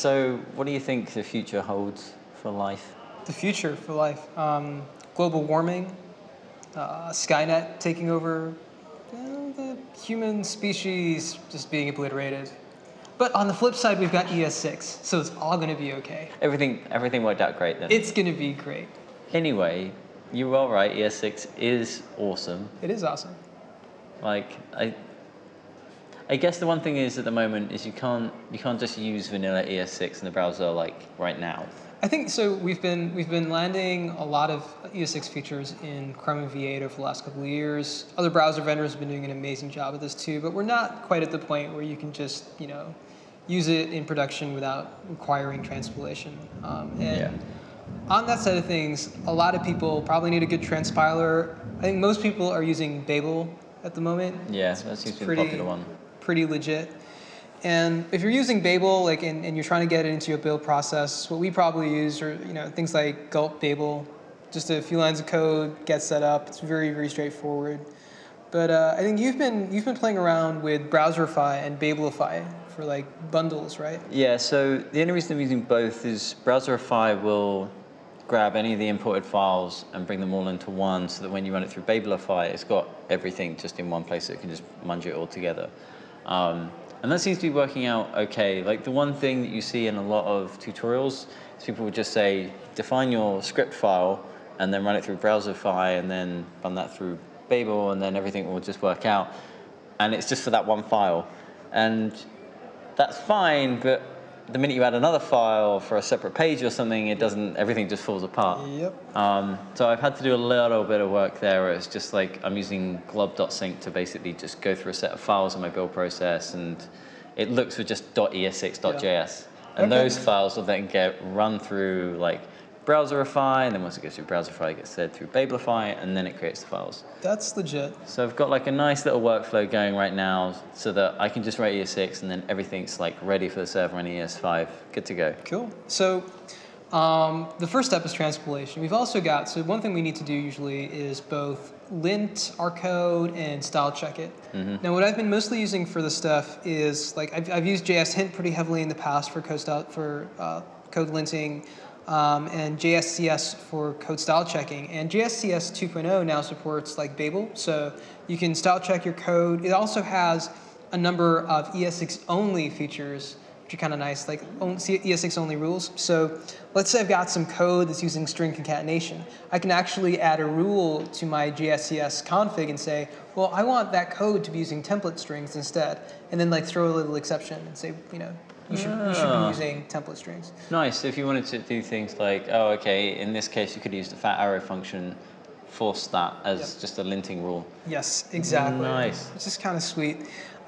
So what do you think the future holds for life? The future for life. Um, global warming, uh, Skynet taking over, uh, the human species just being obliterated. But on the flip side, we've got ES6, so it's all going to be okay. Everything, everything worked out great then. It's going to be great. Anyway, you were right, ES6 is awesome. It is awesome. Like I, I guess the one thing is at the moment is you can't you can't just use vanilla ES6 in the browser like right now. I think so. We've been we've been landing a lot of ES6 features in Chrome and V8 over the last couple of years. Other browser vendors have been doing an amazing job of this too, but we're not quite at the point where you can just you know use it in production without requiring transpilation. Um, and Yeah. on that side of things, a lot of people probably need a good transpiler. I think most people are using Babel at the moment. Yeah, that seems to be the pretty, popular one. Pretty legit. And if you're using Babel, like, and, and you're trying to get it into your build process, what we probably use are, you know, things like gulp Babel, just a few lines of code, get set up. It's very, very straightforward. But uh, I think you've been you've been playing around with Browserify and Babelify for like bundles, right? Yeah, so the only reason I'm using both is Browserify will grab any of the imported files and bring them all into one so that when you run it through Babelify, it's got everything just in one place so it can just munge it all together. Um, and that seems to be working out okay. Like the one thing that you see in a lot of tutorials is people would just say, define your script file and then run it through Browserify and then run that through Babel and then everything will just work out. And it's just for that one file. And that's fine, but the minute you add another file for a separate page or something, it doesn't, everything just falls apart. Yep. Um, so I've had to do a little bit of work there where it's just like I'm using glob.sync to basically just go through a set of files in my build process and it looks for just .es6.js. And Okay. those files will then get run through like Browserify, and then once it goes through Browserify, it gets fed through Babelify, and then it creates the files. That's legit. So I've got like a nice little workflow going right now so that I can just write ES6 and then everything's like ready for the server on ES5, good to go. Cool. So um, the first step is transpilation. We've also got, so one thing we need to do usually is both lint our code and style check it. Now what I've been mostly using for this stuff is, like I've, I've used JS Hint pretty heavily in the past for code style, for uh, code linting um, and JSCS for code style checking. And JSCS 2.0 now supports like Babel, so you can style check your code. It also has a number of ES6 only features which are kind of nice, like ES6 only rules. So let's say I've got some code that's using string concatenation. I can actually add a rule to my JSCS config and say, well, I want that code to be using template strings instead, and then like throw a little exception and say, you know, you should, you should Ah. be using template strings. Nice, if you wanted to do things like, oh, okay, in this case you could use the fat arrow function, force that as Yep. just a linting rule. Yes, exactly. Nice. Which is kind of sweet.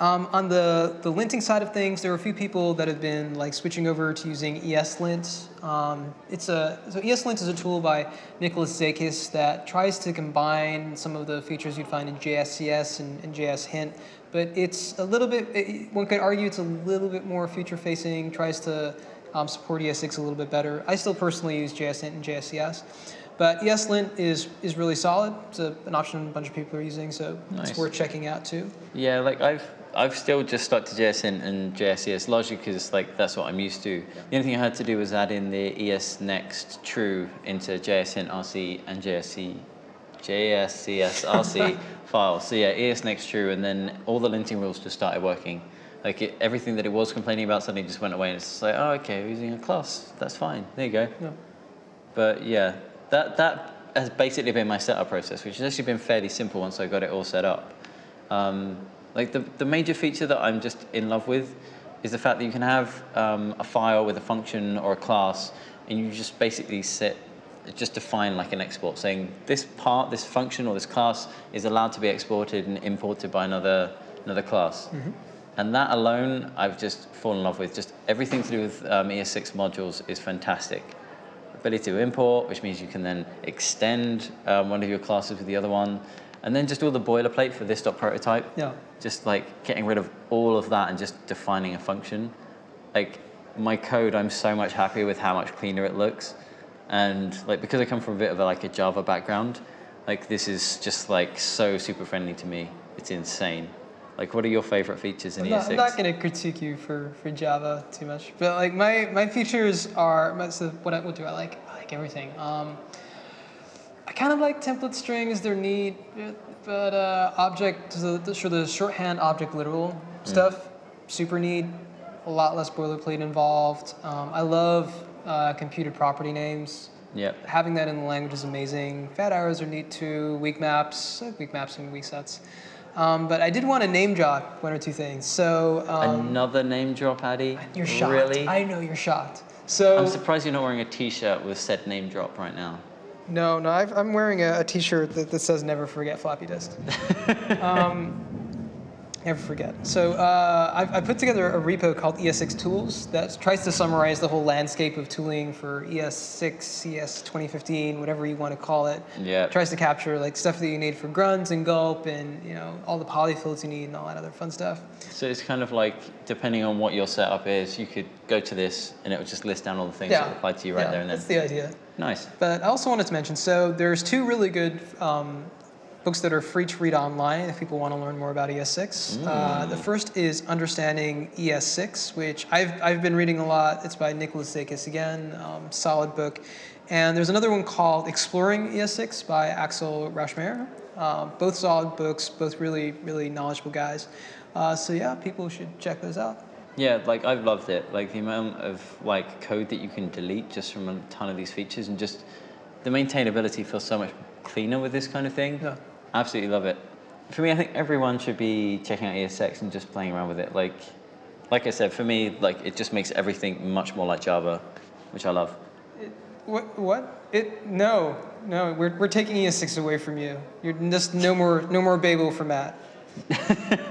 Um, on the, the linting side of things, there are a few people that have been like switching over to using ESLint. Um, it's a, so ESLint is a tool by Nicholas Zakas that tries to combine some of the features you'd find in JSCS and, and JS Hint, but it's a little bit, it, one could argue it's a little bit more future facing, tries to um, support ES6 a little bit better. I still personally use JS Hint and JSCS. But ESLint is, is really solid. It's a, an option a bunch of people are using, so Nice. it's worth checking out too. Yeah, like I've I've still just stuck to JS Hint and JSES logic because like that's what I'm used to. The only thing I had to do was add in the ES next true into JS Hint RC and JSC JSCS RC files. So yeah, ES next true, and then all the linting rules just started working. Like it, everything that it was complaining about suddenly just went away, and it's just like, oh, okay, we're using a class. That's fine. There you go. Yeah. But yeah, that that has basically been my setup process, which has actually been fairly simple once I got it all set up. Um, like the, the major feature that I'm just in love with is the fact that you can have um, a file with a function or a class, and you just basically set just define like an export saying this part, this function or this class is allowed to be exported and imported by another another class. And that alone, I've just fallen in love with. Just everything to do with um, ES6 modules is fantastic ability to import, which means you can then extend um, one of your classes with the other one, and then just all the boilerplate for this dot prototype. Yeah. Just like getting rid of all of that and just defining a function. Like my code, I'm so much happier with how much cleaner it looks, and like because I come from a bit of a, like a Java background, like this is just like so super friendly to me. It's insane. Like, what are your favorite features in E I'm not, ES6? I'm not going to critique you for, for Java too much, but like my, my features are so what I, what do I like? I like everything. Um, I kind of like template strings; they're neat, but uh, object the, the, sure the shorthand object literal stuff super neat. A lot less boilerplate involved. Um, I love uh, computed property names. Yep. Having that in the language is amazing. Fat arrows are neat too. Weak maps, I like weak maps and weak sets. Um, but I did want to name drop one or two things. So um, Another name drop, Addy? you're shocked. Really? I know you're shocked. So I'm surprised you're not wearing a t-shirt with said name drop right now. no, no, I've, I'm wearing a, a T-shirt that, that says "Never forget floppy disk." um, never forget. So uh, I've, I put together a repo called ES6 Tools that tries to summarize the whole landscape of tooling for E ES6, ES 2015, whatever you want to call it. Yeah. tries to capture like stuff that you need for grunts and gulp and you know all the polyfills you need and all that other fun stuff. So it's kind of like, depending on what your setup is, you could go to this and it would just list down all the things that apply to you right yeah, there and then. That's the idea. Nice. But I also wanted to mention, so there's two really good um, books that are free to read online if people want to learn more about ES6. Uh, the first is Understanding ES6, which I've, I've been reading a lot. It's by Nicholas Zakas again, um, solid book. And there's another one called Exploring ES6 by Axel Rauschmayer. Uh, both solid books, both really, really knowledgeable guys. Uh, so yeah, people should check those out. Yeah, like I've loved it. Like the amount of like code that you can delete just from a ton of these features and just the maintainability feels so much cleaner with this kind of thing. Yeah. Absolutely love it. For me, I think everyone should be checking out ESX and just playing around with it. Like, like I said, for me, like it just makes everything much more like Java, which I love. What? What? It? No, no. We're, we're taking ES6 away from you. You're just no more no more Babel for Matt.